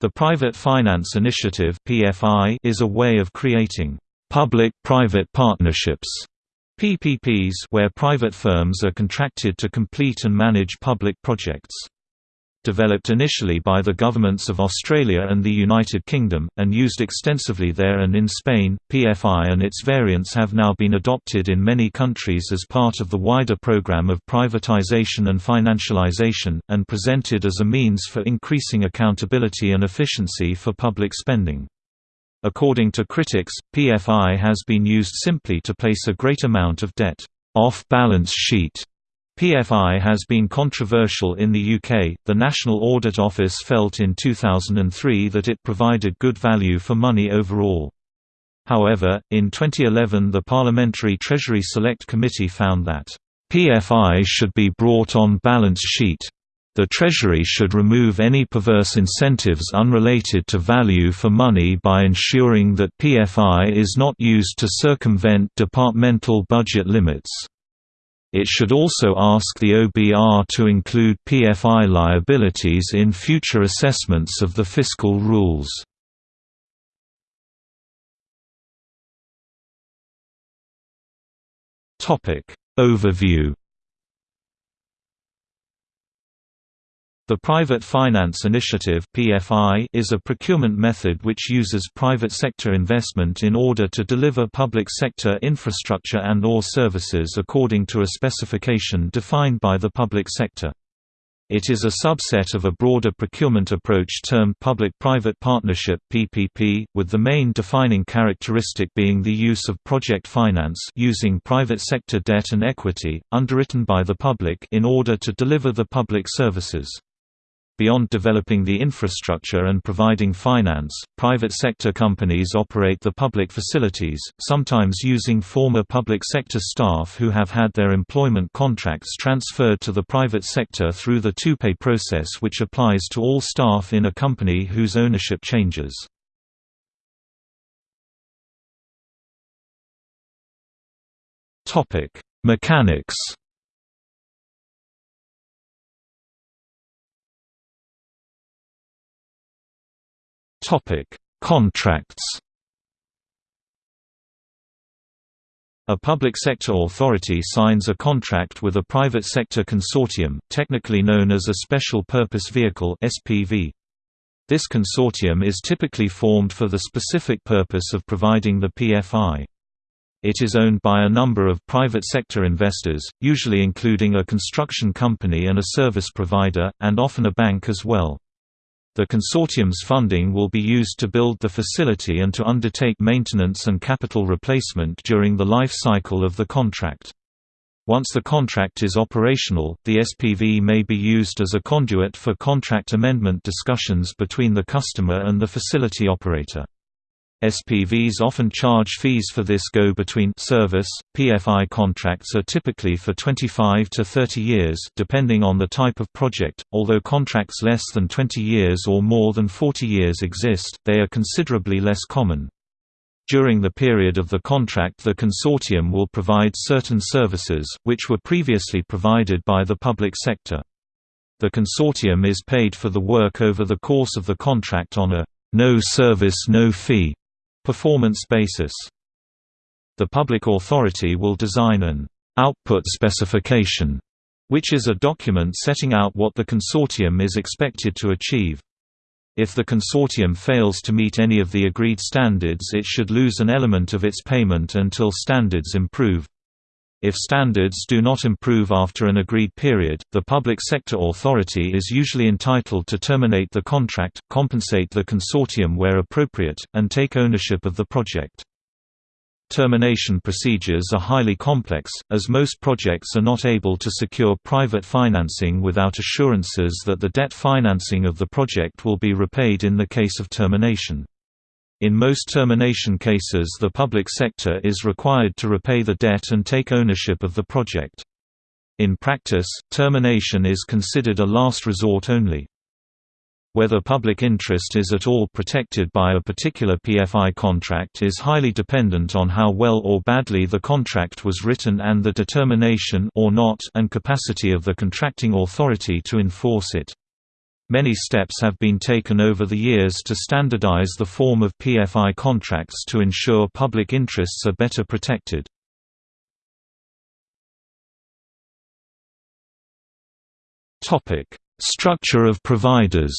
The Private Finance Initiative is a way of creating public-private partnerships (PPPs) where private firms are contracted to complete and manage public projects. Developed initially by the governments of Australia and the United Kingdom, and used extensively there and in Spain, PFI and its variants have now been adopted in many countries as part of the wider program of privatization and financialization, and presented as a means for increasing accountability and efficiency for public spending. According to critics, PFI has been used simply to place a great amount of debt off balance sheet PFI has been controversial in the UK. The National Audit Office felt in 2003 that it provided good value for money overall. However, in 2011 the Parliamentary Treasury Select Committee found that PFI should be brought on balance sheet. The Treasury should remove any perverse incentives unrelated to value for money by ensuring that PFI is not used to circumvent departmental budget limits. It should also ask the OBR to include PFI liabilities in future assessments of the fiscal rules. Overview The Private Finance Initiative is a procurement method which uses private sector investment in order to deliver public sector infrastructure and or services according to a specification defined by the public sector. It is a subset of a broader procurement approach termed Public-Private Partnership (PPP), with the main defining characteristic being the use of project finance using private sector debt and equity underwritten by the public in order to deliver the public services. Beyond developing the infrastructure and providing finance, private sector companies operate the public facilities, sometimes using former public sector staff who have had their employment contracts transferred to the private sector through the TUPE process which applies to all staff in a company whose ownership changes. Mechanics Contracts. A public sector authority signs a contract with a private sector consortium, technically known as a Special Purpose Vehicle (SPV). This consortium is typically formed for the specific purpose of providing the PFI. It is owned by a number of private sector investors, usually including a construction company and a service provider, and often a bank as well. The consortium's funding will be used to build the facility and to undertake maintenance and capital replacement during the life cycle of the contract. Once the contract is operational, the SPV may be used as a conduit for contract amendment discussions between the customer and the facility operator. SPVs often charge fees for this go between service. PFI contracts are typically for 25 to 30 years depending on the type of project, although contracts less than 20 years or more than 40 years exist, they are considerably less common. During the period of the contract the consortium will provide certain services, which were previously provided by the public sector. The consortium is paid for the work over the course of the contract on a no service no fee performance basis. The public authority will design an output specification, which is a document setting out what the consortium is expected to achieve. If the consortium fails to meet any of the agreed standards it should lose an element of its payment until standards improve. If standards do not improve after an agreed period, the public sector authority is usually entitled to terminate the contract, compensate the consortium where appropriate, and take ownership of the project. Termination procedures are highly complex, as most projects are not able to secure private financing without assurances that the debt financing of the project will be repaid in the case of termination. In most termination cases the public sector is required to repay the debt and take ownership of the project. In practice, termination is considered a last resort only. Whether public interest is at all protected by a particular PFI contract is highly dependent on how well or badly the contract was written and the determination or not and capacity of the contracting authority to enforce it. Many steps have been taken over the years to standardize the form of PFI contracts to ensure public interests are better protected. Topic: Structure of providers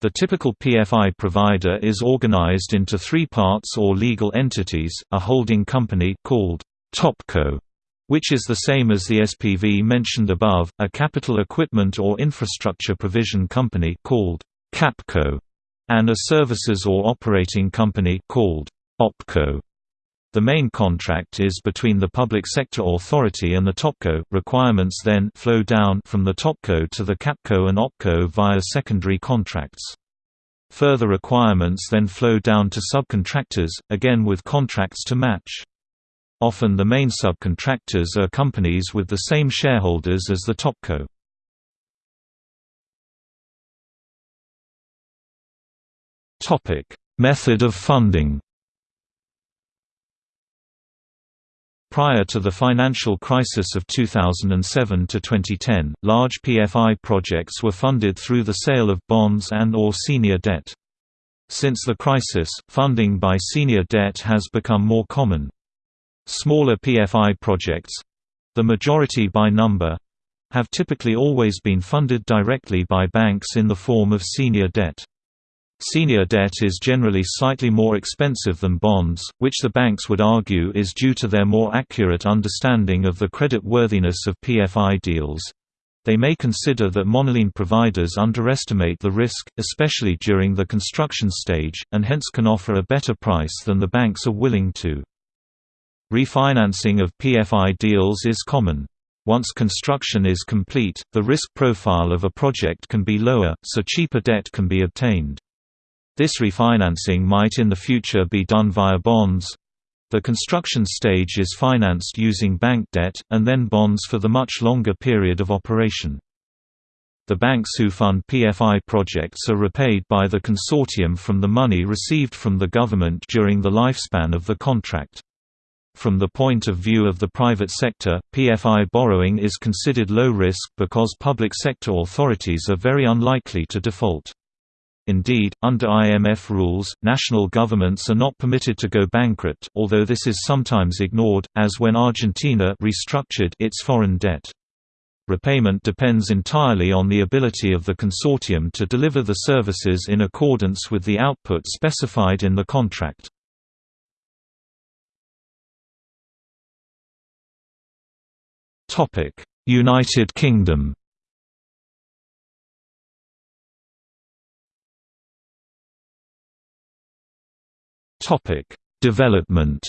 The typical PFI provider is organized into three parts or legal entities, a holding company called Topco, which is the same as the SPV mentioned above, a capital equipment or infrastructure provision company called Capco, and a services or operating company called Opco. The main contract is between the public sector authority and the Topco. Requirements then flow down from the Topco to the Capco and Opco via secondary contracts. Further requirements then flow down to subcontractors, again with contracts to match. Often the main subcontractors are companies with the same shareholders as the Topco. Method of funding Prior to the financial crisis of 2007 to 2010, large PFI projects were funded through the sale of bonds and or senior debt. Since the crisis, funding by senior debt has become more common. Smaller PFI projects—the majority by number—have typically always been funded directly by banks in the form of senior debt. Senior debt is generally slightly more expensive than bonds, which the banks would argue is due to their more accurate understanding of the credit worthiness of PFI deals. They may consider that monoline providers underestimate the risk, especially during the construction stage, and hence can offer a better price than the banks are willing to. Refinancing of PFI deals is common. Once construction is complete, the risk profile of a project can be lower, so cheaper debt can be obtained. This refinancing might in the future be done via bonds. The construction stage is financed using bank debt, and then bonds for the much longer period of operation. The banks who fund PFI projects are repaid by the consortium from the money received from the government during the lifespan of the contract. From the point of view of the private sector, PFI borrowing is considered low risk because public sector authorities are very unlikely to default. Indeed, under IMF rules, national governments are not permitted to go bankrupt, although this is sometimes ignored, as when Argentina restructured its foreign debt. Repayment depends entirely on the ability of the consortium to deliver the services in accordance with the output specified in the contract. United Kingdom Topic: Development.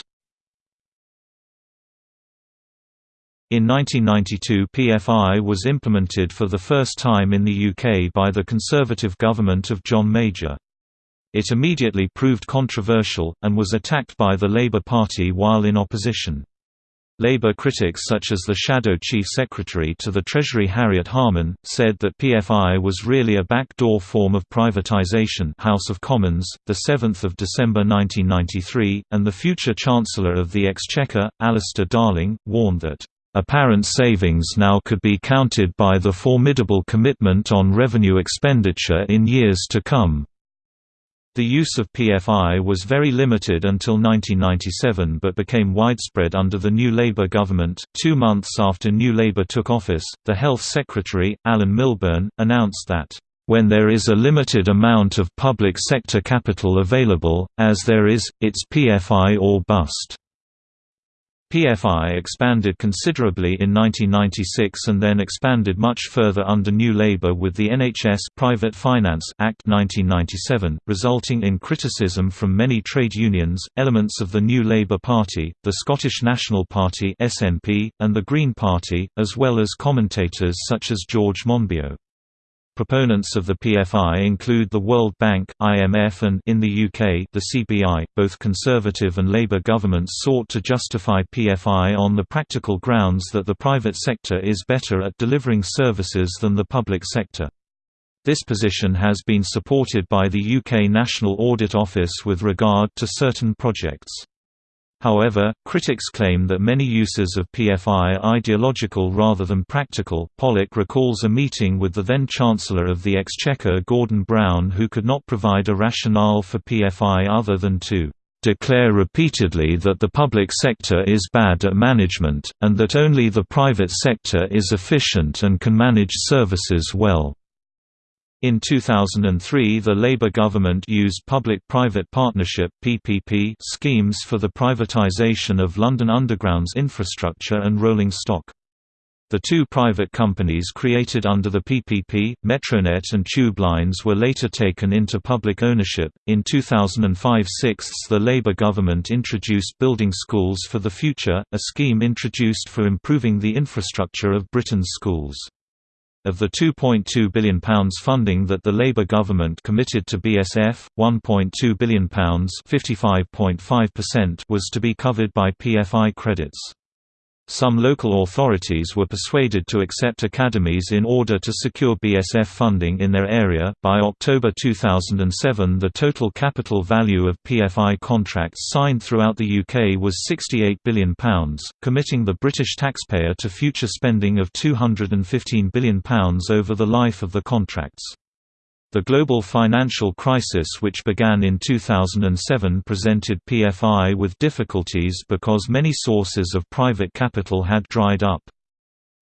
In 1992 PFI was implemented for the first time in the UK by the Conservative government of John Major. It immediately proved controversial, and was attacked by the Labour Party while in opposition. Labour critics such as the Shadow Chief Secretary to the Treasury Harriet Harman, said that PFI was really a backdoor form of privatisation House of Commons, 7 December 1993, and the future Chancellor of the Exchequer, Alistair Darling, warned that, "...apparent savings now could be counted by the formidable commitment on revenue expenditure in years to come." The use of PFI was very limited until 1997 but became widespread under the New Labour government. Two months after New Labour took office, the Health Secretary, Alan Milburn, announced that, when there is a limited amount of public sector capital available, as there is, it's PFI or bust. PFI expanded considerably in 1996 and then expanded much further under New Labour with the NHS Private Finance Act 1997, resulting in criticism from many trade unions, elements of the New Labour Party, the Scottish National Party (SNP), and the Green Party, as well as commentators such as George Monbiot. Proponents of the PFI include the World Bank, IMF and in the UK, the CBI. Both Conservative and Labour governments sought to justify PFI on the practical grounds that the private sector is better at delivering services than the public sector. This position has been supported by the UK National Audit Office with regard to certain projects. However, critics claim that many uses of PFI are ideological rather than practical. Pollock recalls a meeting with the then Chancellor of the Exchequer Gordon Brown who could not provide a rationale for PFI other than to declare repeatedly that the public sector is bad at management, and that only the private sector is efficient and can manage services well. In 2003 the Labour government used public-private partnership PPP schemes for the privatisation of London Underground's infrastructure and rolling stock. The two private companies created under the PPP, Metronet and Tube Lines were later taken into public ownership. In 2005 6 the Labour government introduced Building Schools for the Future, a scheme introduced for improving the infrastructure of Britain's schools. Of the £2.2 billion funding that the Labour government committed to BSF, £1.2 billion was to be covered by PFI credits. Some local authorities were persuaded to accept academies in order to secure BSF funding in their area. By October 2007, the total capital value of PFI contracts signed throughout the UK was £68 billion, committing the British taxpayer to future spending of £215 billion over the life of the contracts. The global financial crisis which began in 2007 presented PFI with difficulties because many sources of private capital had dried up.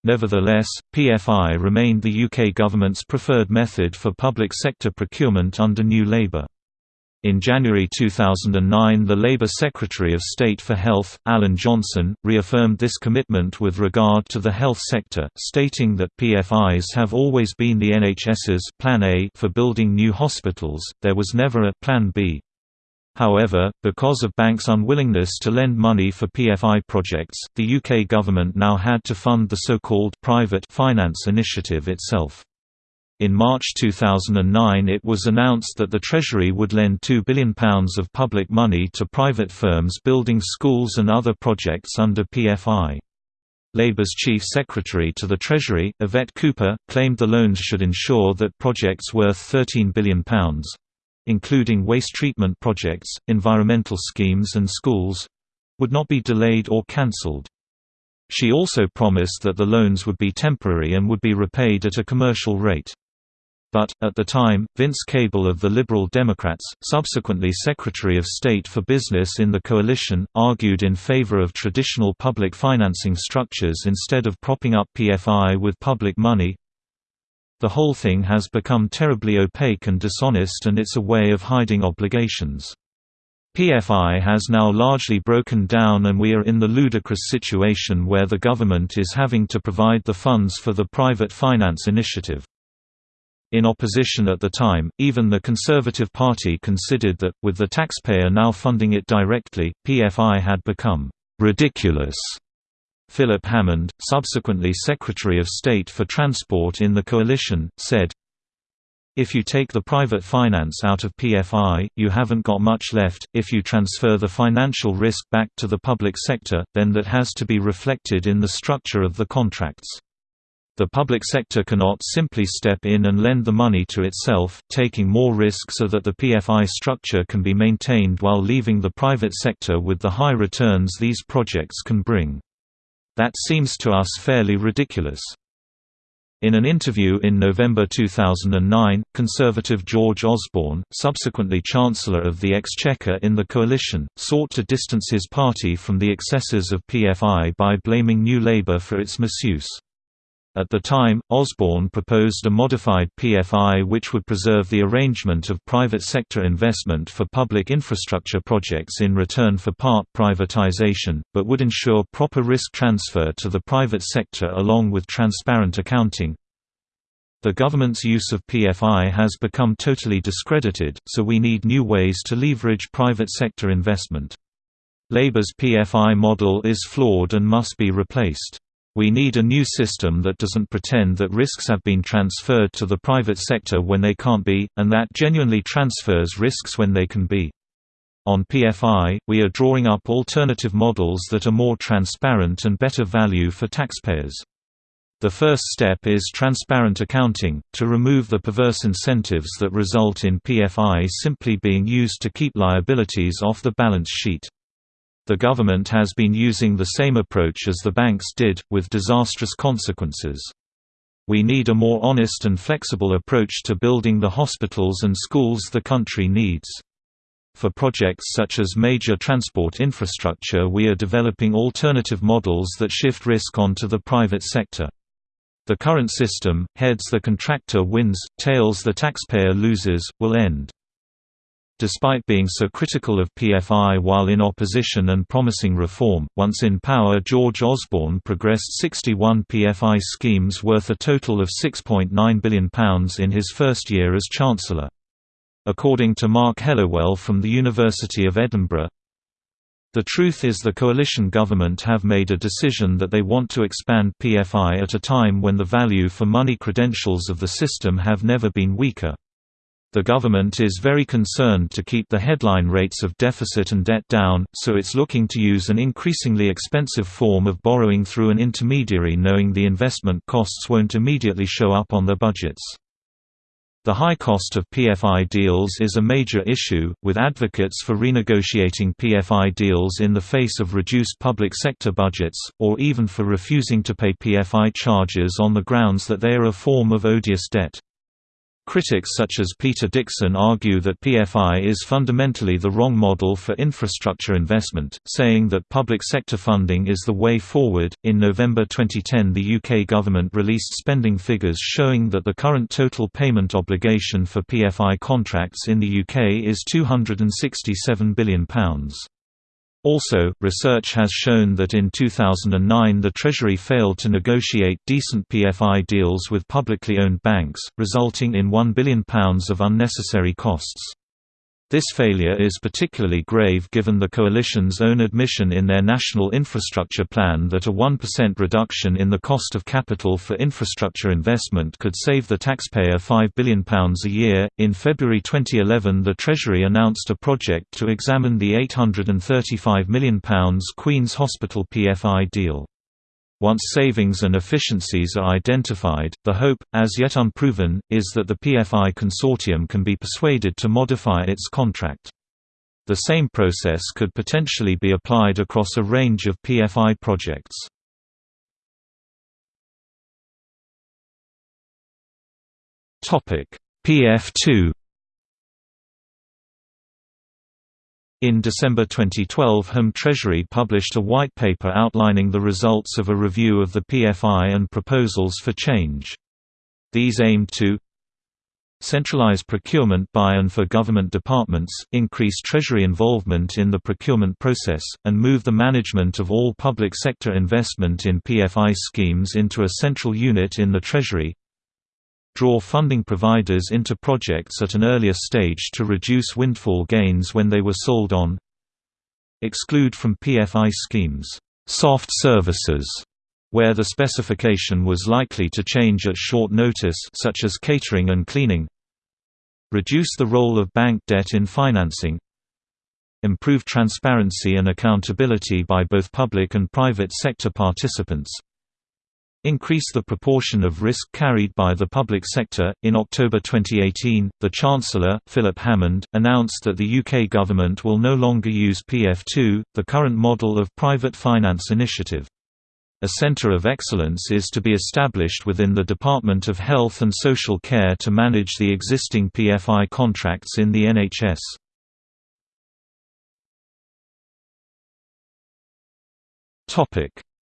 Nevertheless, PFI remained the UK government's preferred method for public sector procurement under New Labour. In January 2009 the Labour Secretary of State for Health, Alan Johnson, reaffirmed this commitment with regard to the health sector, stating that PFIs have always been the NHS's Plan A for building new hospitals, there was never a Plan B. However, because of banks' unwillingness to lend money for PFI projects, the UK government now had to fund the so-called private finance initiative itself. In March 2009 it was announced that the Treasury would lend £2 billion of public money to private firms building schools and other projects under PFI. Labour's Chief Secretary to the Treasury, Yvette Cooper, claimed the loans should ensure that projects worth £13 billion including waste treatment projects, environmental schemes and schools would not be delayed or cancelled. She also promised that the loans would be temporary and would be repaid at a commercial rate. But, at the time, Vince Cable of the Liberal Democrats, subsequently Secretary of State for Business in the coalition, argued in favor of traditional public financing structures instead of propping up PFI with public money. The whole thing has become terribly opaque and dishonest and it's a way of hiding obligations. PFI has now largely broken down and we are in the ludicrous situation where the government is having to provide the funds for the private finance initiative. In opposition at the time, even the Conservative Party considered that, with the taxpayer now funding it directly, PFI had become ridiculous. Philip Hammond, subsequently Secretary of State for Transport in the coalition, said, if you take the private finance out of PFI, you haven't got much left. If you transfer the financial risk back to the public sector, then that has to be reflected in the structure of the contracts. The public sector cannot simply step in and lend the money to itself, taking more risk so that the PFI structure can be maintained while leaving the private sector with the high returns these projects can bring. That seems to us fairly ridiculous. In an interview in November 2009, Conservative George Osborne, subsequently Chancellor of the Exchequer in the coalition, sought to distance his party from the excesses of PFI by blaming New Labour for its misuse. At the time, Osborne proposed a modified PFI which would preserve the arrangement of private sector investment for public infrastructure projects in return for part privatization, but would ensure proper risk transfer to the private sector along with transparent accounting. The government's use of PFI has become totally discredited, so we need new ways to leverage private sector investment. Labour's PFI model is flawed and must be replaced. We need a new system that doesn't pretend that risks have been transferred to the private sector when they can't be, and that genuinely transfers risks when they can be. On PFI, we are drawing up alternative models that are more transparent and better value for taxpayers. The first step is transparent accounting, to remove the perverse incentives that result in PFI simply being used to keep liabilities off the balance sheet. The government has been using the same approach as the banks did, with disastrous consequences. We need a more honest and flexible approach to building the hospitals and schools the country needs. For projects such as major transport infrastructure we are developing alternative models that shift risk onto the private sector. The current system, heads the contractor wins, tails the taxpayer loses, will end. Despite being so critical of PFI while in opposition and promising reform, once in power George Osborne progressed 61 PFI schemes worth a total of £6.9 billion in his first year as Chancellor. According to Mark Hellowell from the University of Edinburgh, the truth is the coalition government have made a decision that they want to expand PFI at a time when the value for money credentials of the system have never been weaker. The government is very concerned to keep the headline rates of deficit and debt down, so it's looking to use an increasingly expensive form of borrowing through an intermediary knowing the investment costs won't immediately show up on their budgets. The high cost of PFI deals is a major issue, with advocates for renegotiating PFI deals in the face of reduced public sector budgets, or even for refusing to pay PFI charges on the grounds that they are a form of odious debt. Critics such as Peter Dixon argue that PFI is fundamentally the wrong model for infrastructure investment, saying that public sector funding is the way forward. In November 2010, the UK government released spending figures showing that the current total payment obligation for PFI contracts in the UK is £267 billion. Also, research has shown that in 2009 the Treasury failed to negotiate decent PFI deals with publicly owned banks, resulting in £1 billion of unnecessary costs. This failure is particularly grave given the Coalition's own admission in their National Infrastructure Plan that a 1% reduction in the cost of capital for infrastructure investment could save the taxpayer £5 billion a year. In February 2011, the Treasury announced a project to examine the £835 million Queen's Hospital PFI deal. Once savings and efficiencies are identified, the hope, as yet unproven, is that the PFI consortium can be persuaded to modify its contract. The same process could potentially be applied across a range of PFI projects. PF2 In December 2012 Home Treasury published a white paper outlining the results of a review of the PFI and proposals for change. These aimed to centralize procurement by and for government departments, increase Treasury involvement in the procurement process, and move the management of all public sector investment in PFI schemes into a central unit in the Treasury, draw funding providers into projects at an earlier stage to reduce windfall gains when they were sold on. Exclude from PFI schemes soft services where the specification was likely to change at short notice such as catering and cleaning. Reduce the role of bank debt in financing. Improve transparency and accountability by both public and private sector participants increase the proportion of risk carried by the public sector. In October 2018, the Chancellor, Philip Hammond, announced that the UK government will no longer use PF2, the current model of private finance initiative. A centre of excellence is to be established within the Department of Health and Social Care to manage the existing PFI contracts in the NHS.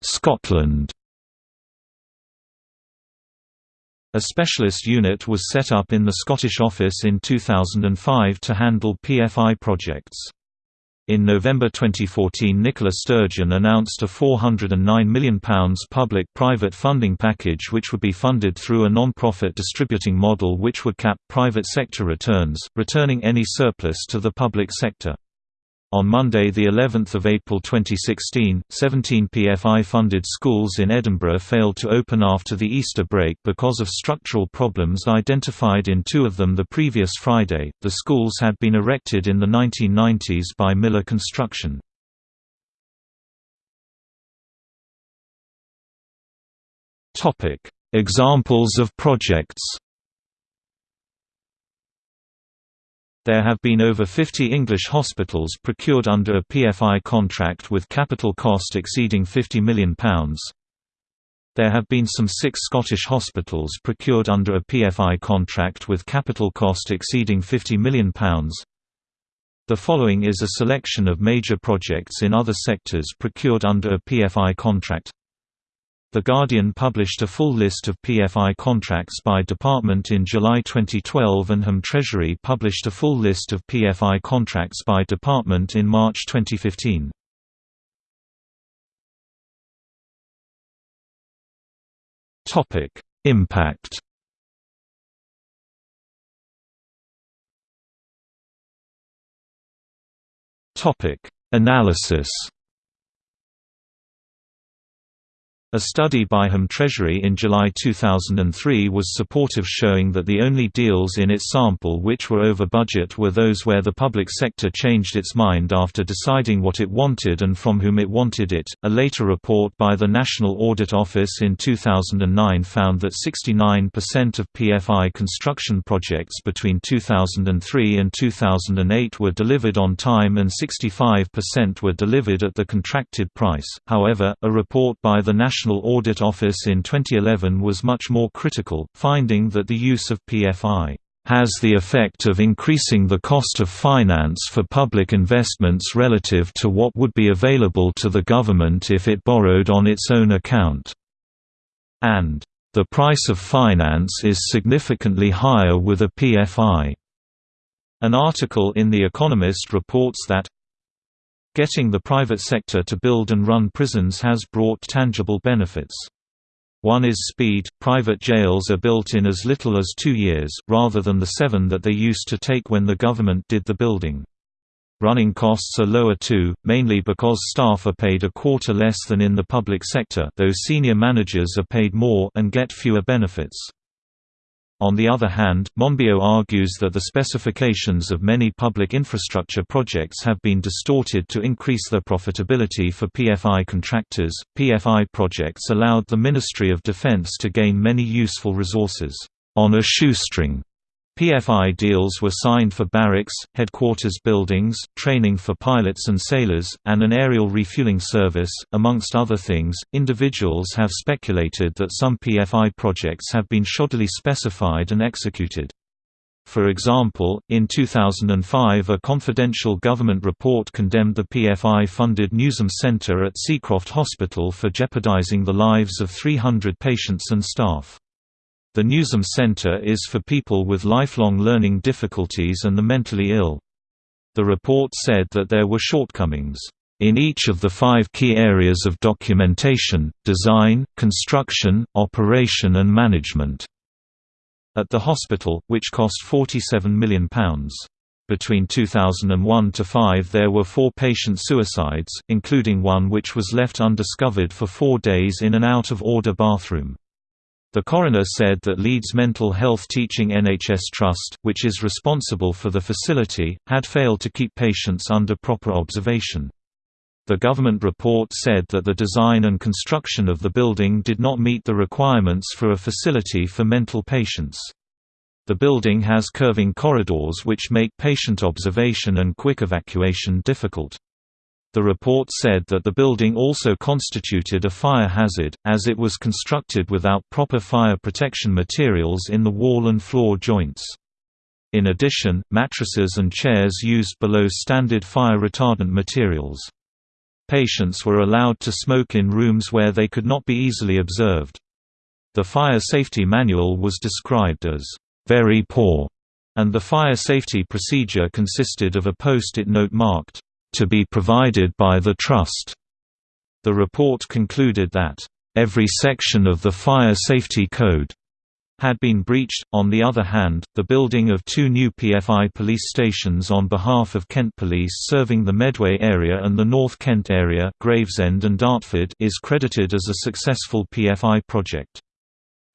Scotland A specialist unit was set up in the Scottish office in 2005 to handle PFI projects. In November 2014 Nicola Sturgeon announced a £409 million public-private funding package which would be funded through a non-profit distributing model which would cap private sector returns, returning any surplus to the public sector. On Monday, the 11th of April 2016, 17 PFI-funded schools in Edinburgh failed to open after the Easter break because of structural problems identified in two of them the previous Friday. The schools had been erected in the 1990s by Miller Construction. Topic: Examples of projects. There have been over 50 English hospitals procured under a PFI contract with capital cost exceeding £50 million. There have been some six Scottish hospitals procured under a PFI contract with capital cost exceeding £50 million. The following is a selection of major projects in other sectors procured under a PFI contract. The Guardian published a full list of PFI contracts by department in July 2012 and Home Treasury published a full list of PFI contracts by department in March 2015. Impact Analysis A study by Home Treasury in July 2003 was supportive showing that the only deals in its sample which were over budget were those where the public sector changed its mind after deciding what it wanted and from whom it wanted it. A later report by the National Audit Office in 2009 found that 69% of PFI construction projects between 2003 and 2008 were delivered on time and 65% were delivered at the contracted price. However, a report by the National National Audit Office in 2011 was much more critical, finding that the use of PFI has the effect of increasing the cost of finance for public investments relative to what would be available to the government if it borrowed on its own account. And, "...the price of finance is significantly higher with a PFI." An article in The Economist reports that Getting the private sector to build and run prisons has brought tangible benefits. One is speed, private jails are built in as little as two years, rather than the seven that they used to take when the government did the building. Running costs are lower too, mainly because staff are paid a quarter less than in the public sector though senior managers are paid more and get fewer benefits. On the other hand, Monbiot argues that the specifications of many public infrastructure projects have been distorted to increase their profitability for PFI contractors. PFI projects allowed the Ministry of Defense to gain many useful resources on a shoestring PFI deals were signed for barracks, headquarters buildings, training for pilots and sailors, and an aerial refueling service. Amongst other things, individuals have speculated that some PFI projects have been shoddily specified and executed. For example, in 2005 a confidential government report condemned the PFI-funded Newsam Centre at Seacroft Hospital for jeopardising the lives of 300 patients and staff. The Newsam Center is for people with lifelong learning difficulties and the mentally ill. The report said that there were shortcomings in each of the five key areas of documentation, design, construction, operation and management at the hospital, which cost £47 million. Between 2001 to 5 there were four patient suicides, including one which was left undiscovered for four days in an out-of-order bathroom. The coroner said that Leeds Mental Health Teaching NHS Trust, which is responsible for the facility, had failed to keep patients under proper observation. The government report said that the design and construction of the building did not meet the requirements for a facility for mental patients. The building has curving corridors which make patient observation and quick evacuation difficult. The report said that the building also constituted a fire hazard, as it was constructed without proper fire protection materials in the wall and floor joints. In addition, mattresses and chairs used below standard fire retardant materials. Patients were allowed to smoke in rooms where they could not be easily observed. The fire safety manual was described as, "...very poor", and the fire safety procedure consisted of a post-it note marked, to be provided by the Trust. The report concluded that, every section of the Fire Safety Code had been breached. On the other hand, the building of two new PFI police stations on behalf of Kent Police serving the Medway area and the North Kent area Gravesend and Dartford is credited as a successful PFI project.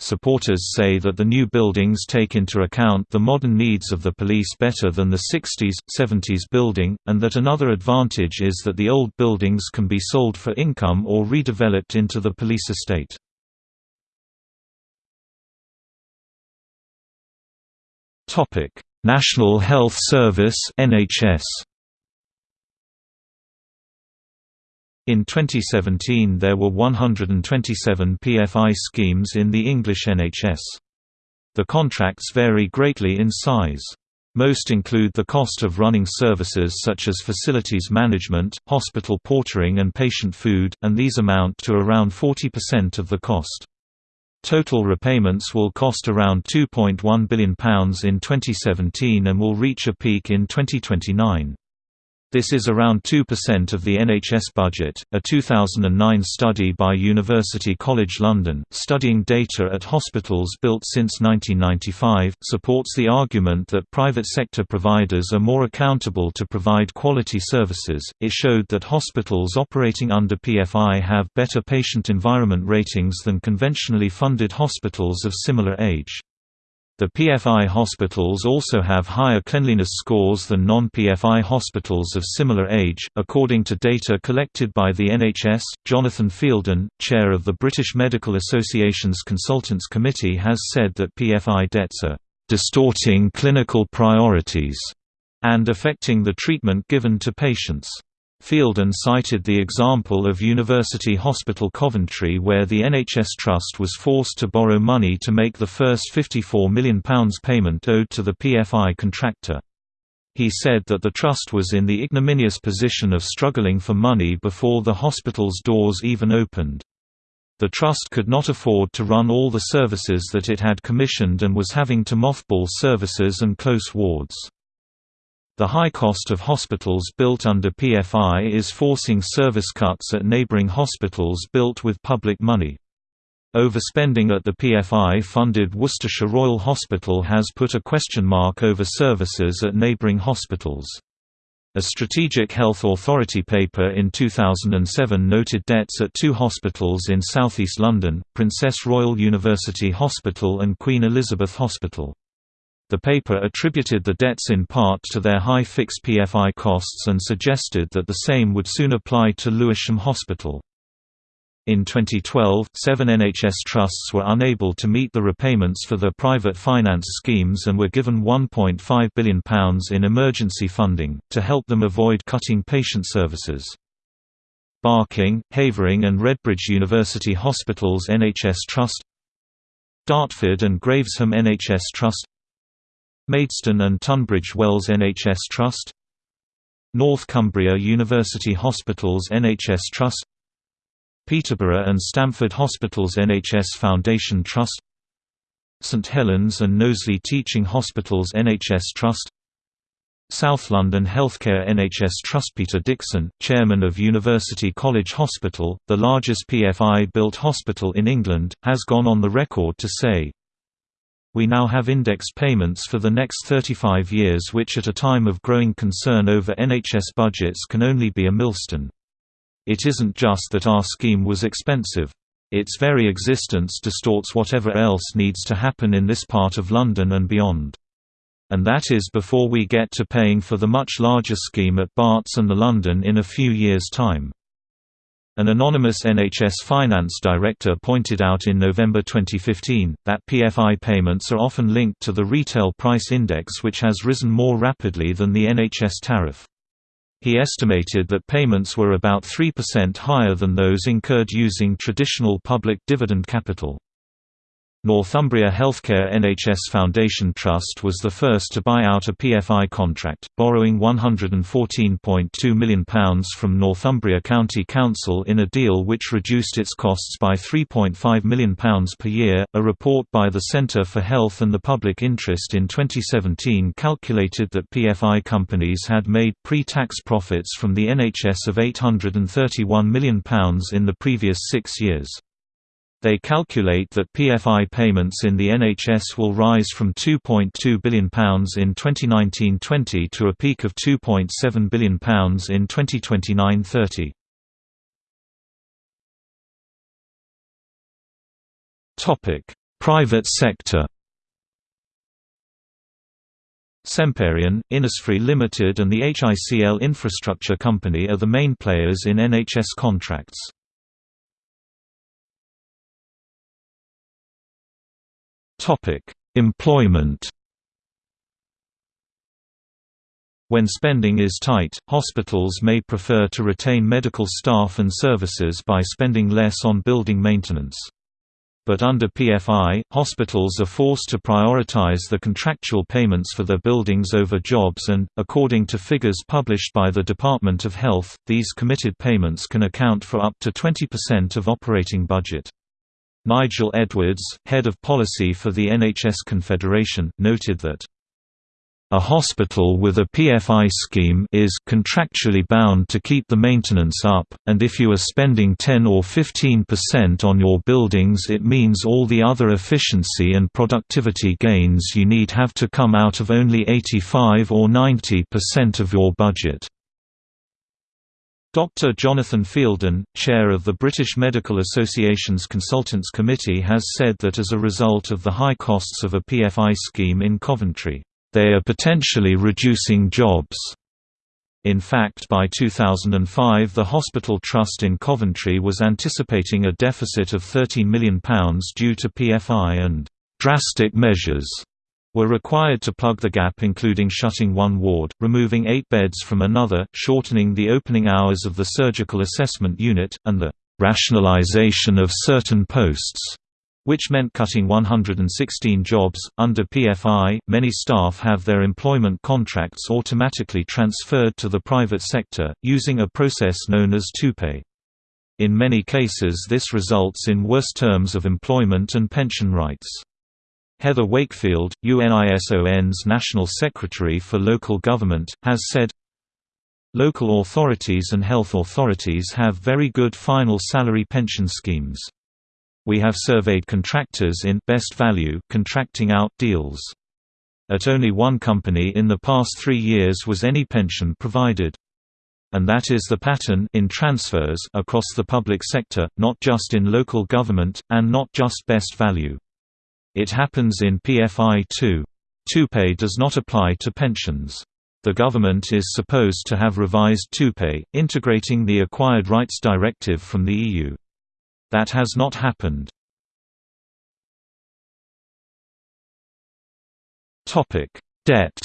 Supporters say that the new buildings take into account the modern needs of the police better than the 60s, 70s building, and that another advantage is that the old buildings can be sold for income or redeveloped into the police estate. National Health Service (NHS). In 2017 there were 127 PFI schemes in the English NHS. The contracts vary greatly in size. Most include the cost of running services such as facilities management, hospital portering and patient food, and these amount to around 40% of the cost. Total repayments will cost around £2.1 billion in 2017 and will reach a peak in 2029. This is around 2% of the NHS budget. A 2009 study by University College London, studying data at hospitals built since 1995, supports the argument that private sector providers are more accountable to provide quality services. It showed that hospitals operating under PFI have better patient environment ratings than conventionally funded hospitals of similar age. The PFI hospitals also have higher cleanliness scores than non-PFI hospitals of similar age, according to data collected by the NHS. Jonathan Fielden, chair of the British Medical Association's Consultants Committee, has said that PFI debts are distorting clinical priorities and affecting the treatment given to patients. Fielden cited the example of University Hospital Coventry where the NHS Trust was forced to borrow money to make the first £54 million payment owed to the PFI contractor. He said that the Trust was in the ignominious position of struggling for money before the hospital's doors even opened. The Trust could not afford to run all the services that it had commissioned and was having to mothball services and close wards. The high cost of hospitals built under PFI is forcing service cuts at neighboring hospitals built with public money. Overspending at the PFI-funded Worcestershire Royal Hospital has put a question mark over services at neighbouring hospitals. A Strategic Health Authority paper in 2007 noted debts at two hospitals in southeast London, Princess Royal University Hospital and Queen Elizabeth Hospital. The paper attributed the debts in part to their high fixed PFI costs and suggested that the same would soon apply to Lewisham Hospital. In 2012, seven NHS trusts were unable to meet the repayments for their private finance schemes and were given £1.5 billion in emergency funding, to help them avoid cutting patient services. Barking, Havering and Redbridge University Hospitals NHS Trust Dartford and Gravesham NHS Trust Maidstone and Tunbridge Wells NHS Trust North Cumbria University Hospitals NHS Trust Peterborough and Stamford Hospitals NHS Foundation Trust St Helens and Knowsley Teaching Hospitals NHS Trust South London Healthcare NHS Trust. Peter Dixon, chairman of University College Hospital, the largest PFI-built hospital in England, has gone on the record to say, we now have indexed payments for the next 35 years which at a time of growing concern over NHS budgets can only be a millstone. It isn't just that our scheme was expensive. Its very existence distorts whatever else needs to happen in this part of London and beyond. And that is before we get to paying for the much larger scheme at Barts and the London in a few years' time. An anonymous NHS finance director pointed out in November 2015, that PFI payments are often linked to the retail price index which has risen more rapidly than the NHS tariff. He estimated that payments were about 3% higher than those incurred using traditional public dividend capital. Northumbria Healthcare NHS Foundation Trust was the first to buy out a PFI contract, borrowing £114.2 million from Northumberland County Council in a deal which reduced its costs by £3.5 million per year. A report by the Centre for Health and the Public Interest in 2017 calculated that PFI companies had made pre tax profits from the NHS of £831 million in the previous six years. They calculate that PFI payments in the NHS will rise from £2.2 billion in 2019-20 to a peak of £2.7 billion in 2029-30. Private sector Semperian, Innisfree Limited and the HICL Infrastructure Company are the main players in NHS contracts. Topic: Employment. When spending is tight, hospitals may prefer to retain medical staff and services by spending less on building maintenance. But under PFI, hospitals are forced to prioritize the contractual payments for their buildings over jobs and, according to figures published by the Department of Health, these committed payments can account for up to 20% of operating budget. Nigel Edwards, head of policy for the NHS Confederation, noted that a hospital with a PFI scheme is contractually bound to keep the maintenance up, and if you are spending 10 or 15% on your buildings it means all the other efficiency and productivity gains you need have to come out of only 85 or 90% of your budget. Dr. Jonathan Fielden, chair of the British Medical Association's Consultants Committee has said that as a result of the high costs of a PFI scheme in Coventry they are potentially reducing jobs. In fact by 2005 the Hospital Trust in Coventry was anticipating a deficit of £13 million due to PFI and «drastic measures» were required to plug the gap including shutting one ward, removing eight beds from another, shortening the opening hours of the surgical assessment unit, and the rationalization of certain posts» which meant cutting 116 jobs. Under PFI, many staff have their employment contracts automatically transferred to the private sector, using a process known as TUPE. In many cases, this results in worse terms of employment and pension rights. Heather Wakefield, UNISON's National Secretary for Local Government, has said, Local authorities and health authorities have very good final salary pension schemes. We have surveyed contractors in best value contracting out deals. At only one company in the past three years was any pension provided. And that is the pattern in transfers across the public sector, not just in local government, and not just best value. It happens in PFI too. TUPE does not apply to pensions. The government is supposed to have revised TUPE, integrating the Acquired Rights Directive from the EU. That has not happened. Debt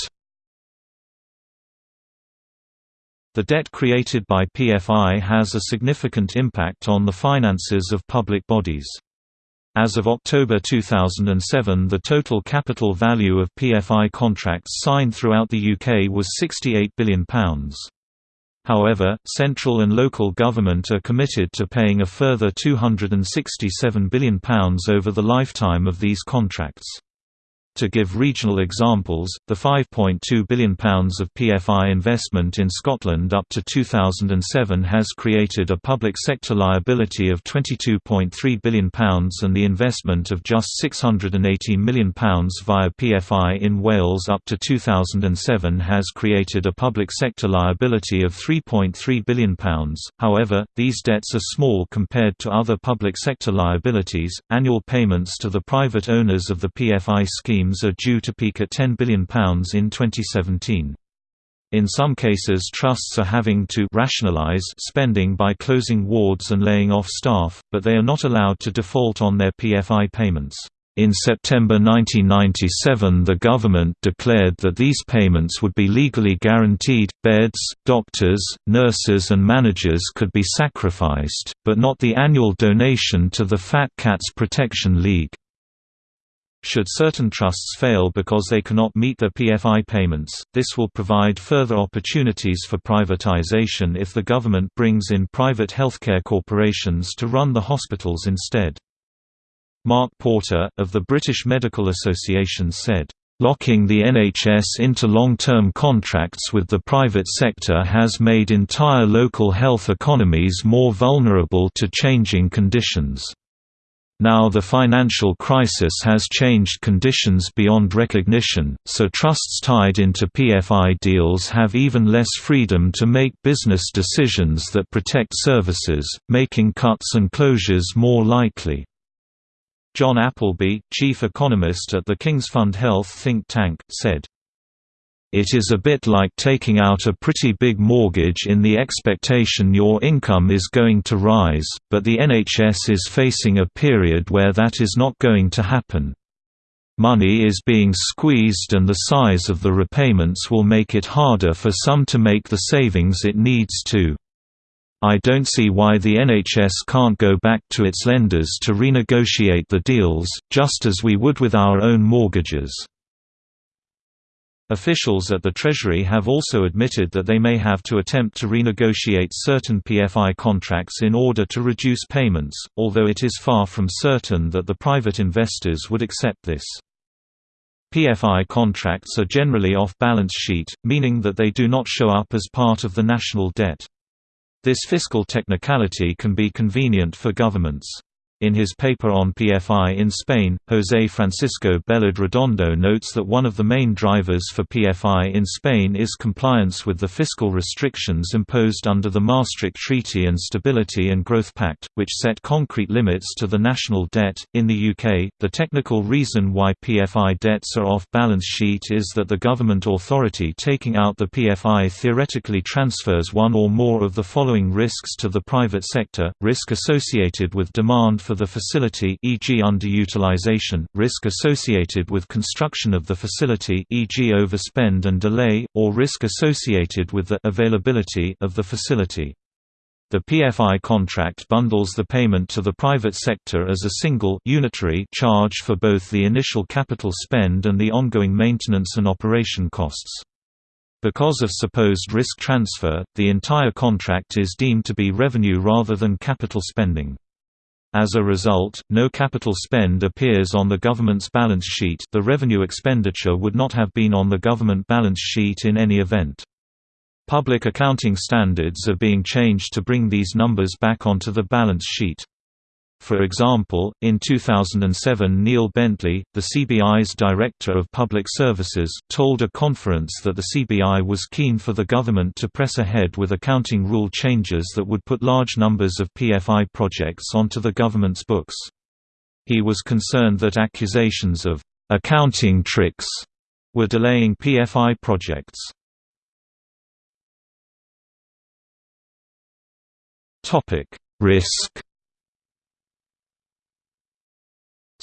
The debt created by PFI has a significant impact on the finances of public bodies. As of October 2007 the total capital value of PFI contracts signed throughout the UK was £68 billion. However, central and local government are committed to paying a further £267 billion over the lifetime of these contracts. To give regional examples, the £5.2 billion of PFI investment in Scotland up to 2007 has created a public sector liability of £22.3 billion and the investment of just £680 million via PFI in Wales up to 2007 has created a public sector liability of £3.3 billion. However, these debts are small compared to other public sector liabilities. Annual payments to the private owners of the PFI scheme schemes are due to peak at £10 billion in 2017. In some cases trusts are having to rationalize spending by closing wards and laying off staff, but they are not allowed to default on their PFI payments. In September 1997 the government declared that these payments would be legally guaranteed, beds, doctors, nurses and managers could be sacrificed, but not the annual donation to the Fat Cats Protection League. Should certain trusts fail because they cannot meet their PFI payments, this will provide further opportunities for privatization if the government brings in private healthcare corporations to run the hospitals instead. Mark Porter, of the British Medical Association said, Locking the NHS into long-term contracts with the private sector has made entire local health economies more vulnerable to changing conditions. Now the financial crisis has changed conditions beyond recognition, so trusts tied into PFI deals have even less freedom to make business decisions that protect services, making cuts and closures more likely. John Appleby, chief economist at the King's Fund Health think tank, said, it is a bit like taking out a pretty big mortgage in the expectation your income is going to rise, but the NHS is facing a period where that is not going to happen. Money is being squeezed and the size of the repayments will make it harder for some to make the savings it needs to. I don't see why the NHS can't go back to its lenders to renegotiate the deals, just as we would with our own mortgages. Officials at the Treasury have also admitted that they may have to attempt to renegotiate certain PFI contracts in order to reduce payments, although it is far from certain that the private investors would accept this. PFI contracts are generally off-balance sheet, meaning that they do not show up as part of the national debt. This fiscal technicality can be convenient for governments. In his paper on PFI in Spain, José Francisco Bellod Redondo notes that one of the main drivers for PFI in Spain is compliance with the fiscal restrictions imposed under the Maastricht Treaty and Stability and Growth Pact, which set concrete limits to the national debt. In the UK, the technical reason why PFI debts are off balance sheet is that the government authority taking out the PFI theoretically transfers one or more of the following risks to the private sector risk associated with demand for the facility e.g. underutilization, risk associated with construction of the facility e.g. overspend and delay, or risk associated with the availability of the facility. The PFI contract bundles the payment to the private sector as a single unitary charge for both the initial capital spend and the ongoing maintenance and operation costs. Because of supposed risk transfer, the entire contract is deemed to be revenue rather than capital spending. As a result, no capital spend appears on the government's balance sheet the revenue expenditure would not have been on the government balance sheet in any event. Public accounting standards are being changed to bring these numbers back onto the balance sheet. For example, in 2007 Neil Bentley, the CBI's Director of Public Services, told a conference that the CBI was keen for the government to press ahead with accounting rule changes that would put large numbers of PFI projects onto the government's books. He was concerned that accusations of «accounting tricks» were delaying PFI projects. Risk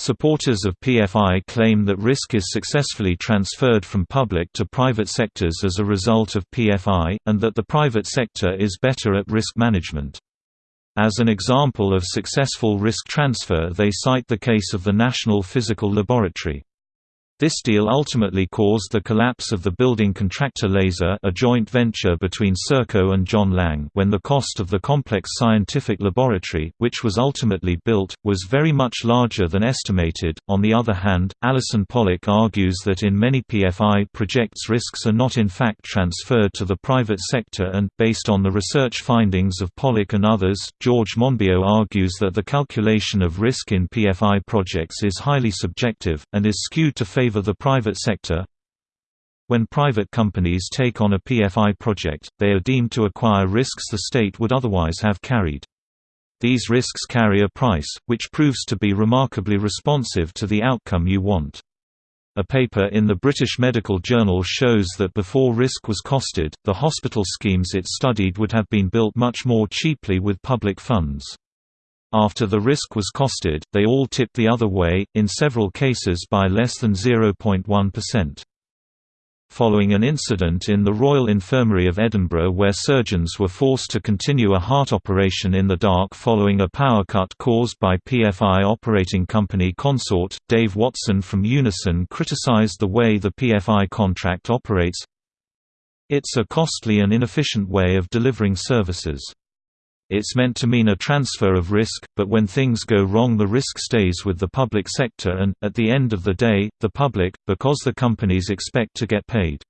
Supporters of PFI claim that risk is successfully transferred from public to private sectors as a result of PFI, and that the private sector is better at risk management. As an example of successful risk transfer they cite the case of the National Physical Laboratory. This deal ultimately caused the collapse of the building contractor Laser a joint venture between Serco and John Laing when the cost of the complex scientific laboratory, which was ultimately built, was very much larger than estimated. On the other hand, Allyson Pollock argues that in many PFI projects risks are not in fact transferred to the private sector and, based on the research findings of Pollock and others, George Monbiot argues that the calculation of risk in PFI projects is highly subjective, and is skewed to favor the private sector. When private companies take on a PFI project, they are deemed to acquire risks the state would otherwise have carried. These risks carry a price, which proves to be remarkably responsive to the outcome you want. A paper in the British Medical Journal shows that before risk was costed, the hospital schemes it studied would have been built much more cheaply with public funds. After the risk was costed, they all tipped the other way, in several cases by less than 0.1%. Following an incident in the Royal Infirmary of Edinburgh where surgeons were forced to continue a heart operation in the dark following a power cut caused by PFI operating company Consort, Dave Watson from Unison criticised the way the PFI contract operates. It's a costly and inefficient way of delivering services. It's meant to mean a transfer of risk, but when things go wrong the risk stays with the public sector and, at the end of the day, the public, because the companies expect to get paid.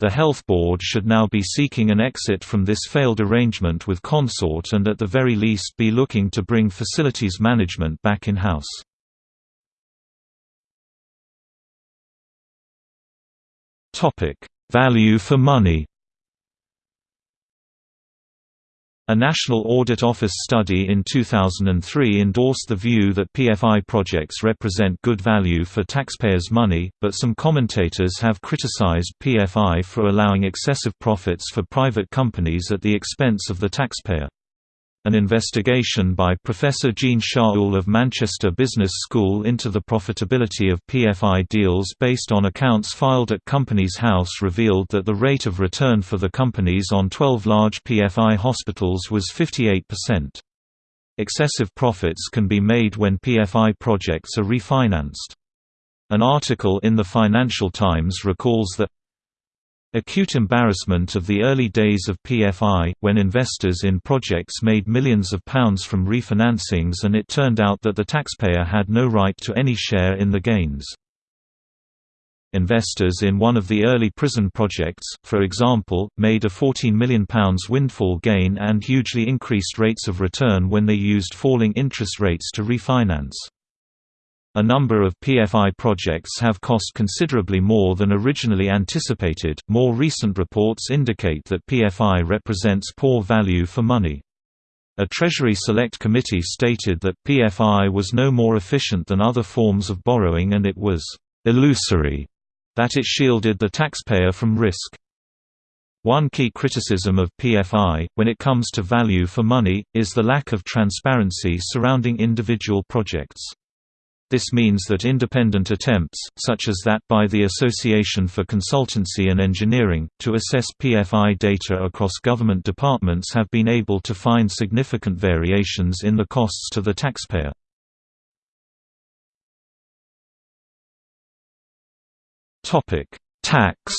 The Health Board should now be seeking an exit from this failed arrangement with Consort and at the very least be looking to bring facilities management back in-house. Value for money A National Audit Office study in 2003 endorsed the view that PFI projects represent good value for taxpayers' money, but some commentators have criticized PFI for allowing excessive profits for private companies at the expense of the taxpayer. An investigation by Professor Jean Shaoul of Manchester Business School into the profitability of PFI deals based on accounts filed at Companies House revealed that the rate of return for the companies on 12 large PFI hospitals was 58%. Excessive profits can be made when PFI projects are refinanced. An article in the Financial Times recalls that Acute embarrassment of the early days of PFI, when investors in projects made millions of pounds from refinancings and it turned out that the taxpayer had no right to any share in the gains. Investors in one of the early prison projects, for example, made a £14 million windfall gain and hugely increased rates of return when they used falling interest rates to refinance. A number of PFI projects have cost considerably more than originally anticipated. More recent reports indicate that PFI represents poor value for money. A Treasury Select Committee stated that PFI was no more efficient than other forms of borrowing and it was illusory that it shielded the taxpayer from risk. One key criticism of PFI, when it comes to value for money, is the lack of transparency surrounding individual projects. This means that independent attempts, such as that by the Association for Consultancy and Engineering, to assess PFI data across government departments have been able to find significant variations in the costs to the taxpayer. Tax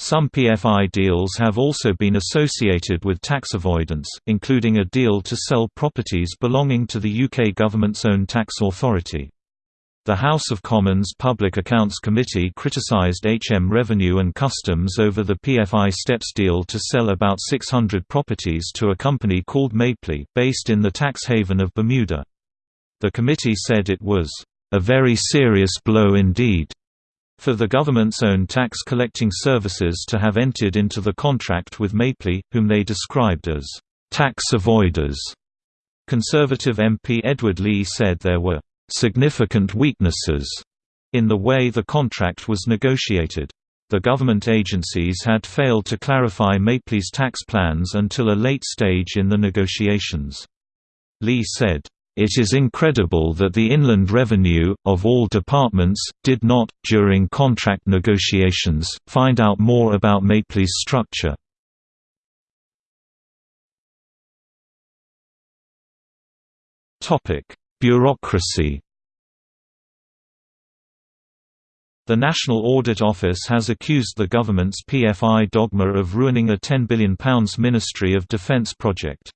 Some PFI deals have also been associated with tax avoidance, including a deal to sell properties belonging to the UK government's own tax authority. The House of Commons Public Accounts Committee criticised HM Revenue and Customs over the PFI Steps deal to sell about 600 properties to a company called Mapley, based in the tax haven of Bermuda. The committee said it was, "...a very serious blow indeed." For the government's own tax collecting services to have entered into the contract with Mapley, whom they described as tax avoiders. Conservative MP Edward Leigh said there were significant weaknesses in the way the contract was negotiated. The government agencies had failed to clarify Mapley's tax plans until a late stage in the negotiations. Leigh said, it is incredible that the Inland Revenue, of all departments, did not, during contract negotiations, find out more about Mapley's structure. Bureaucracy The National Audit Office has accused the government's PFI dogma of ruining a £10 billion Ministry of Defence project.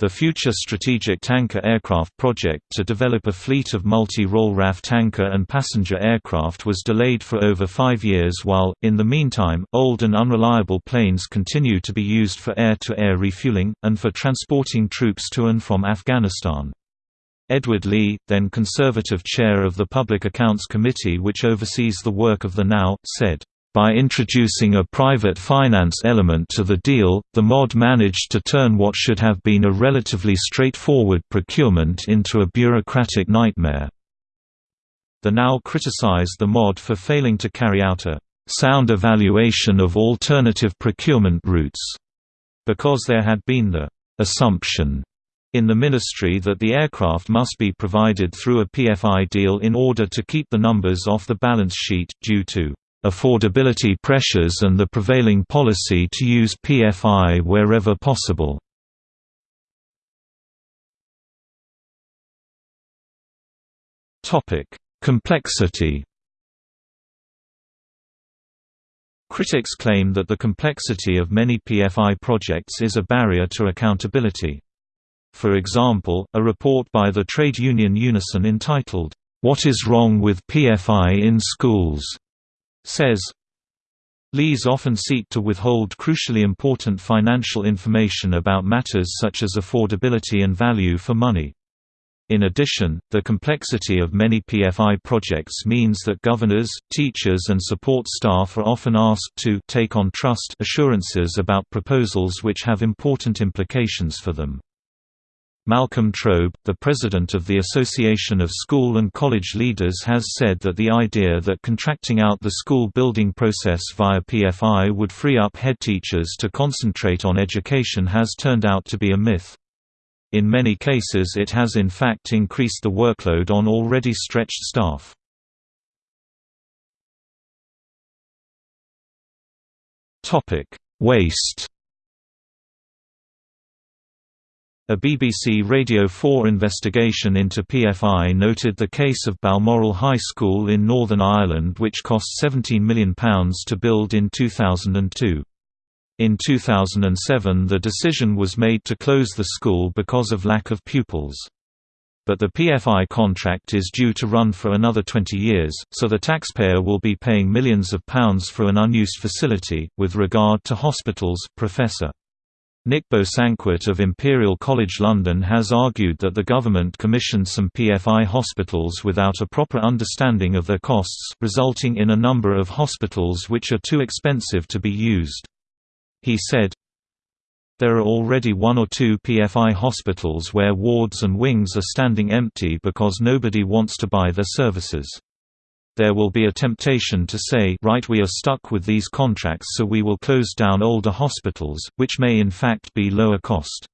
The future Strategic Tanker Aircraft project to develop a fleet of multi-role RAF tanker and passenger aircraft was delayed for over five years while, in the meantime, old and unreliable planes continue to be used for air-to-air -air refueling, and for transporting troops to and from Afghanistan. Edward Leigh, then Conservative chair of the Public Accounts Committee which oversees the work of the NAO, said, by introducing a private finance element to the deal, the MOD managed to turn what should have been a relatively straightforward procurement into a bureaucratic nightmare. The NAO criticized the MOD for failing to carry out a sound evaluation of alternative procurement routes, because there had been the assumption in the ministry that the aircraft must be provided through a PFI deal in order to keep the numbers off the balance sheet, due to affordability pressures and the prevailing policy to use PFI wherever possible. Complexity Critics claim that the complexity of many PFI projects is a barrier to accountability. For example, a report by the trade union Unison entitled, "'What is Wrong with PFI in Schools?' Says Lees often seek to withhold crucially important financial information about matters such as affordability and value for money. In addition, the complexity of many PFI projects means that governors, teachers and support staff are often asked to take on trust assurances about proposals which have important implications for them. Malcolm Trobe, the president of the Association of School and College Leaders has said that the idea that contracting out the school building process via PFI would free up head teachers to concentrate on education has turned out to be a myth. In many cases it has in fact increased the workload on already stretched staff. Waste A BBC Radio 4 investigation into PFI noted the case of Balmoral High School in Northern Ireland which cost £17 million to build in 2002. In 2007 the decision was made to close the school because of lack of pupils. But the PFI contract is due to run for another 20 years, so the taxpayer will be paying millions of pounds for an unused facility. With regard to hospitals, Professor Nick Bosanquet of Imperial College London has argued that the government commissioned some PFI hospitals without a proper understanding of their costs, resulting in a number of hospitals which are too expensive to be used. He said, There are already one or two PFI hospitals where wards and wings are standing empty because nobody wants to buy their services there will be a temptation to say right we are stuck with these contracts so we will close down older hospitals, which may in fact be lower cost.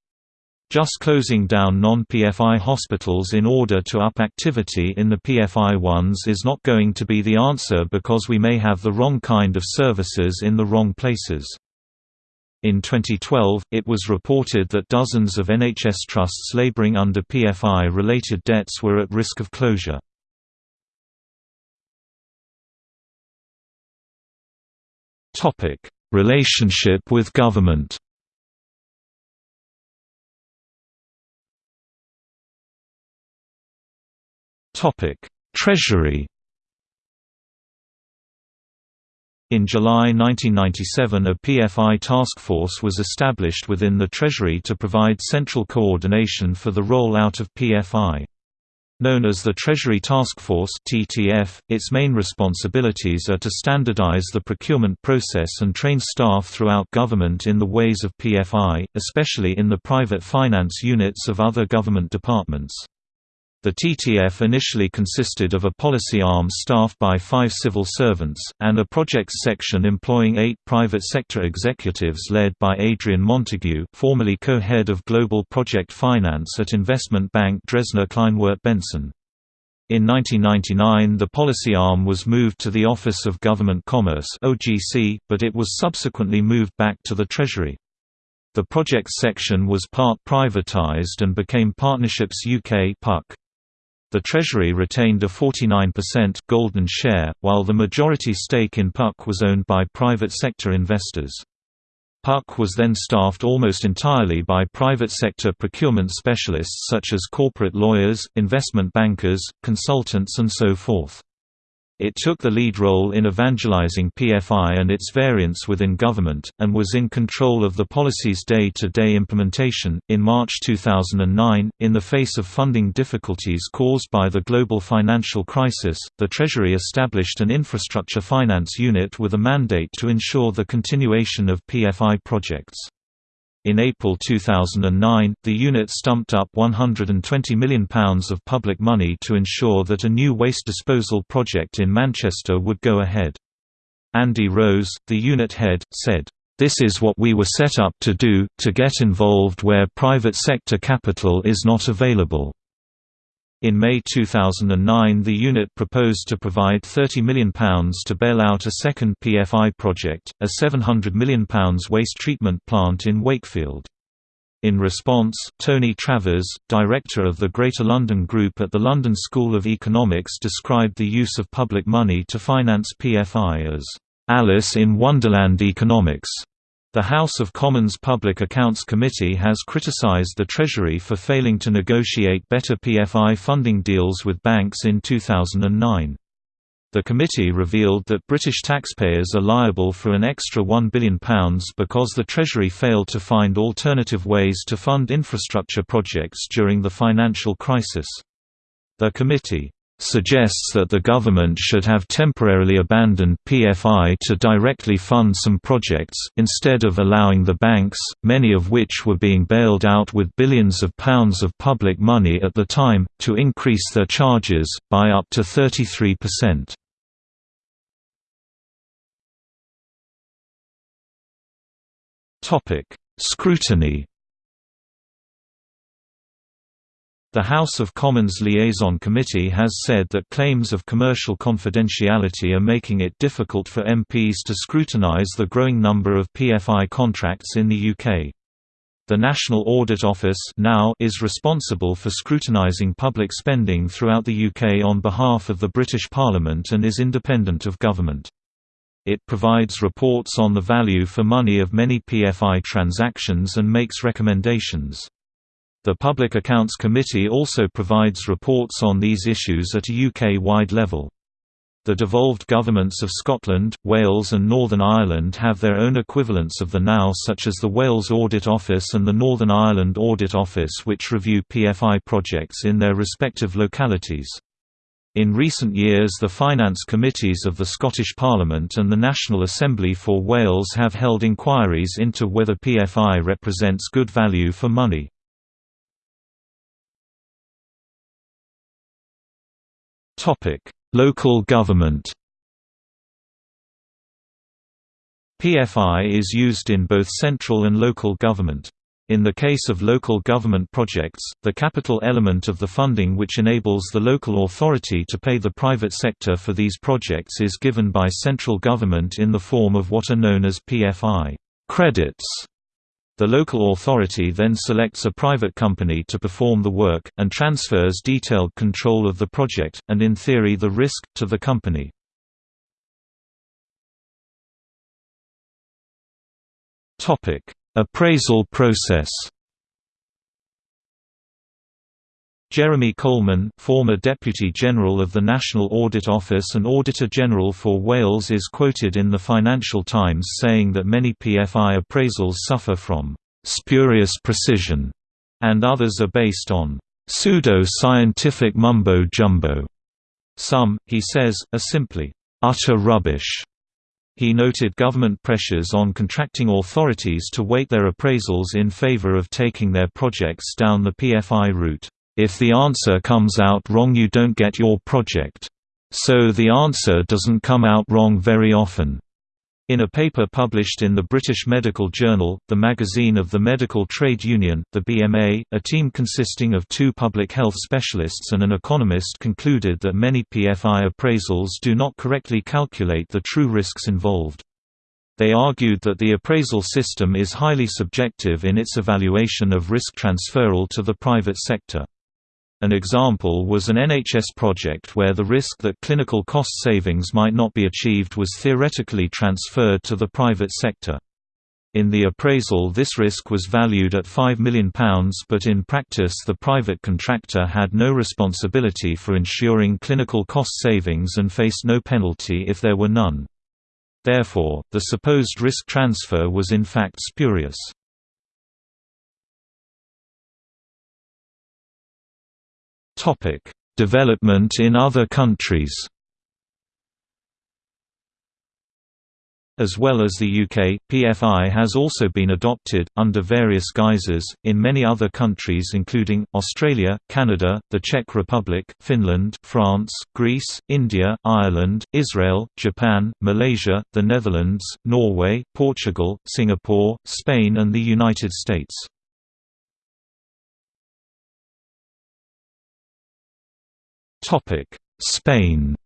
Just closing down non-PFI hospitals in order to up activity in the PFI ones is not going to be the answer because we may have the wrong kind of services in the wrong places. In 2012, it was reported that dozens of NHS trusts labouring under PFI-related debts were at risk of closure. Topic: Relationship with government. Topic: Treasury. In July 1997 a PFI task force was established within the Treasury to provide central coordination for the roll-out of PFI. Known as the Treasury Task Force (TTF), its main responsibilities are to standardize the procurement process and train staff throughout government in the ways of PFI, especially in the private finance units of other government departments. The TTF initially consisted of a policy arm staffed by five civil servants, and a projects section employing eight private sector executives led by Adrian Montague formerly co-head of Global Project Finance at investment bank Dresdner Kleinwort Benson. In 1999 the policy arm was moved to the Office of Government Commerce but it was subsequently moved back to the Treasury. The projects section was part privatized and became Partnerships UK PUK. The Treasury retained a 49% golden share, while the majority stake in PUK was owned by private sector investors. PUK was then staffed almost entirely by private sector procurement specialists such as corporate lawyers, investment bankers, consultants and so forth. It took the lead role in evangelizing PFI and its variants within government, and was in control of the policy's day to day implementation. In March 2009, in the face of funding difficulties caused by the global financial crisis, the Treasury established an infrastructure finance unit with a mandate to ensure the continuation of PFI projects. In April 2009, the unit stumped up £120 million of public money to ensure that a new waste disposal project in Manchester would go ahead. Andy Rose, the unit head, said, "...this is what we were set up to do, to get involved where private sector capital is not available." In May 2009 the unit proposed to provide £30 million to bail out a second PFI project, a £700 million waste treatment plant in Wakefield. In response, Tony Travers, director of the Greater London Group at the London School of Economics described the use of public money to finance PFI as, "...Alice in Wonderland economics." The House of Commons Public Accounts Committee has criticised the Treasury for failing to negotiate better PFI funding deals with banks in 2009. The committee revealed that British taxpayers are liable for an extra £1 billion because the Treasury failed to find alternative ways to fund infrastructure projects during the financial crisis. The committee suggests that the government should have temporarily abandoned PFI to directly fund some projects, instead of allowing the banks, many of which were being bailed out with billions of pounds of public money at the time, to increase their charges, by up to 33%. Scrutiny The House of Commons Liaison Committee has said that claims of commercial confidentiality are making it difficult for MPs to scrutinise the growing number of PFI contracts in the UK. The National Audit Office now is responsible for scrutinising public spending throughout the UK on behalf of the British Parliament and is independent of government. It provides reports on the value for money of many PFI transactions and makes recommendations. The Public Accounts Committee also provides reports on these issues at a UK-wide level. The devolved governments of Scotland, Wales and Northern Ireland have their own equivalents of the NAO such as the Wales Audit Office and the Northern Ireland Audit Office which review PFI projects in their respective localities. In recent years the finance committees of the Scottish Parliament and the National Assembly for Wales have held inquiries into whether PFI represents good value for money. Local government. PFI is used in both central and local government. In the case of local government projects, the capital element of the funding which enables the local authority to pay the private sector for these projects is given by central government in the form of what are known as PFI credits. The local authority then selects a private company to perform the work, and transfers detailed control of the project, and in theory the risk, to the company. Appraisal process Jeremy Colman, former Deputy General of the National Audit Office and Auditor General for Wales is quoted in the Financial Times saying that many PFI appraisals suffer from «spurious precision» and others are based on «pseudo-scientific mumbo-jumbo». Some, he says, are simply «utter rubbish». He noted government pressures on contracting authorities to weight their appraisals in favour of taking their projects down the PFI route. If the answer comes out wrong you don't get your project. So the answer doesn't come out wrong very often. In a paper published in the British Medical Journal, the magazine of the Medical Trade Union, the BMA, a team consisting of two public health specialists and an economist concluded that many PFI appraisals do not correctly calculate the true risks involved. They argued that the appraisal system is highly subjective in its evaluation of risk transferal to the private sector. An example was an NHS project where the risk that clinical cost savings might not be achieved was theoretically transferred to the private sector. In the appraisal this risk was valued at £5 million but in practice the private contractor had no responsibility for ensuring clinical cost savings and faced no penalty if there were none. Therefore, the supposed risk transfer was in fact spurious. Topic: Development in other countries. As well as the UK, PFI has also been adopted, under various guises, in many other countries including, Australia, Canada, the Czech Republic, Finland, France, Greece, India, Ireland, Israel, Japan, Malaysia, the Netherlands, Norway, Portugal, Singapore, Spain and the United States. Spain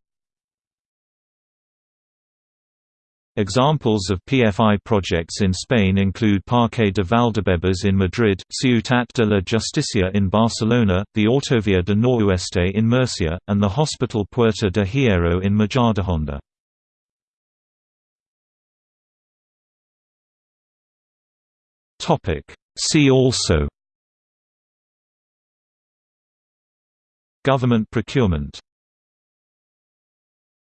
Examples of PFI projects in Spain include Parque de Valdebebas in Madrid, Ciutat de la Justicia in Barcelona, the Autovia de Noroeste in Murcia, and the Hospital Puerta de Hierro in Majadahonda. See also Government procurement